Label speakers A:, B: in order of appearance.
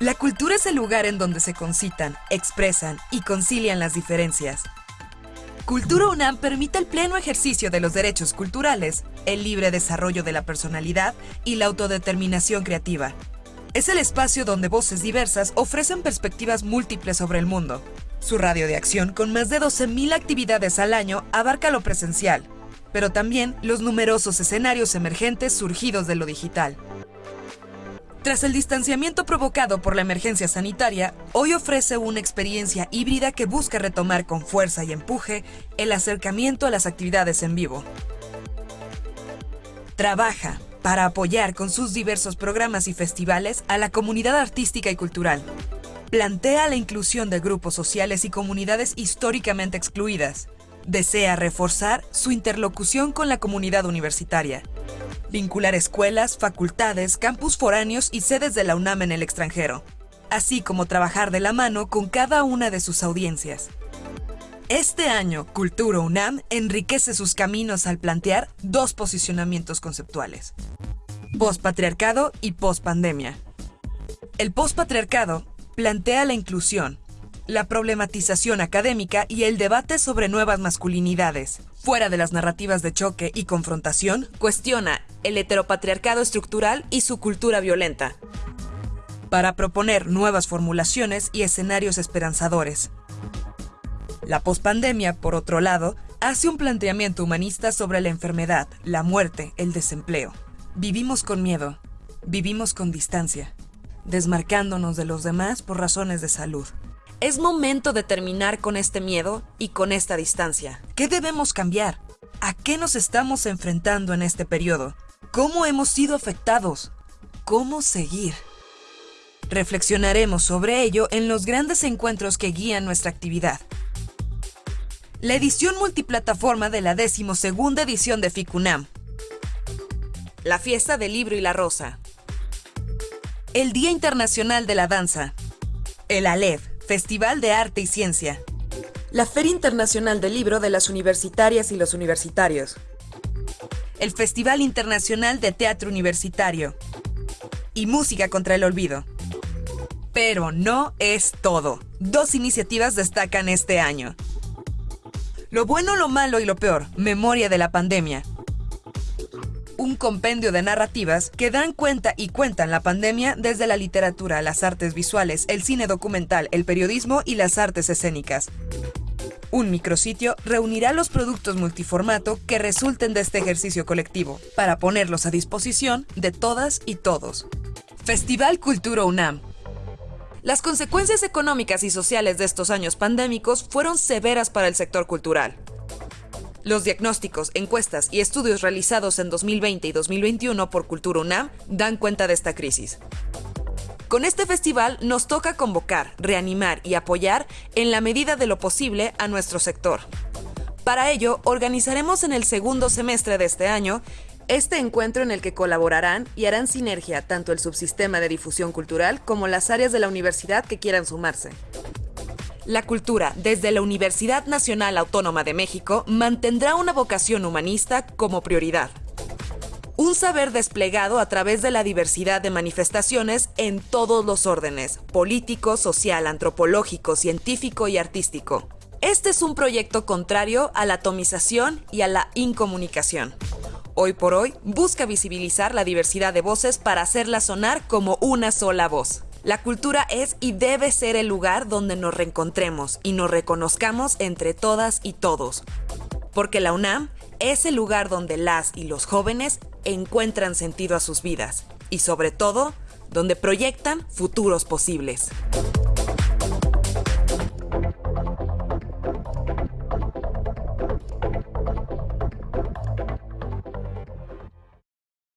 A: La cultura es el lugar en donde se concitan, expresan y concilian las diferencias. Cultura UNAM permite el pleno ejercicio de los derechos culturales, el libre desarrollo de la personalidad y la autodeterminación creativa. Es el espacio donde voces diversas ofrecen perspectivas múltiples sobre el mundo. Su radio de acción, con más de 12.000 actividades al año, abarca lo presencial, pero también los numerosos escenarios emergentes surgidos de lo digital. Tras el distanciamiento provocado por la emergencia sanitaria, hoy ofrece una experiencia híbrida que busca retomar con fuerza y empuje el acercamiento a las actividades en vivo. Trabaja para apoyar con sus diversos programas y festivales a la comunidad artística y cultural. Plantea la inclusión de grupos sociales y comunidades históricamente excluidas. Desea reforzar su interlocución con la comunidad universitaria vincular escuelas, facultades, campus foráneos y sedes de la UNAM en el extranjero, así como trabajar de la mano con cada una de sus audiencias. Este año, Cultura UNAM enriquece sus caminos al plantear dos posicionamientos conceptuales. Postpatriarcado y postpandemia. El postpatriarcado plantea la inclusión, la problematización académica y el debate sobre nuevas masculinidades. Fuera de las narrativas de choque y confrontación, cuestiona el heteropatriarcado estructural y su cultura violenta, para proponer nuevas formulaciones y escenarios esperanzadores. La pospandemia, por otro lado, hace un planteamiento humanista sobre la enfermedad, la muerte, el desempleo. Vivimos con miedo, vivimos con distancia, desmarcándonos de los demás por razones de salud. Es momento de terminar con este miedo y con esta distancia. ¿Qué debemos cambiar? ¿A qué nos estamos enfrentando en este periodo? ¿Cómo hemos sido afectados? ¿Cómo seguir? Reflexionaremos sobre ello en los grandes encuentros que guían nuestra actividad. La edición multiplataforma de la decimosegunda edición de FICUNAM. La fiesta del libro y la rosa. El Día Internacional de la Danza. El ALEV, Festival de Arte y Ciencia. La Feria Internacional del Libro de las Universitarias y los Universitarios. El Festival Internacional de Teatro Universitario. Y Música contra el Olvido. Pero no es todo. Dos iniciativas destacan este año. Lo bueno, lo malo y lo peor. Memoria de la pandemia compendio de narrativas que dan cuenta y cuentan la pandemia desde la literatura, las artes visuales, el cine documental, el periodismo y las artes escénicas. Un micrositio reunirá los productos multiformato que resulten de este ejercicio colectivo, para ponerlos a disposición de todas y todos. Festival Cultura UNAM. Las consecuencias económicas y sociales de estos años pandémicos fueron severas para el sector cultural. Los diagnósticos, encuestas y estudios realizados en 2020 y 2021 por Cultura UNAM dan cuenta de esta crisis. Con este festival nos toca convocar, reanimar y apoyar en la medida de lo posible a nuestro sector. Para ello, organizaremos en el segundo semestre de este año este encuentro en el que colaborarán y harán sinergia tanto el subsistema de difusión cultural como las áreas de la universidad que quieran sumarse. La cultura, desde la Universidad Nacional Autónoma de México, mantendrá una vocación humanista como prioridad. Un saber desplegado a través de la diversidad de manifestaciones en todos los órdenes, político, social, antropológico, científico y artístico. Este es un proyecto contrario a la atomización y a la incomunicación. Hoy por hoy busca visibilizar la diversidad de voces para hacerla sonar como una sola voz. La cultura es y debe ser el lugar donde nos reencontremos y nos reconozcamos entre todas y todos. Porque la UNAM es el lugar donde las y los jóvenes encuentran sentido a sus vidas y sobre todo, donde proyectan futuros posibles.